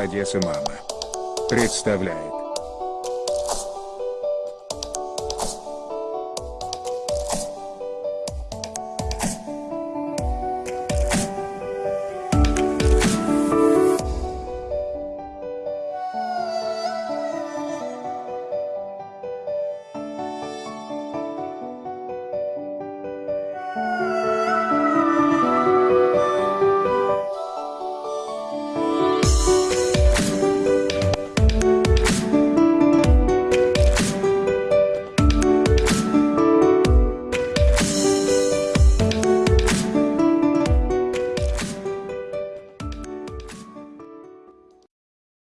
Одесса мама. Представляет.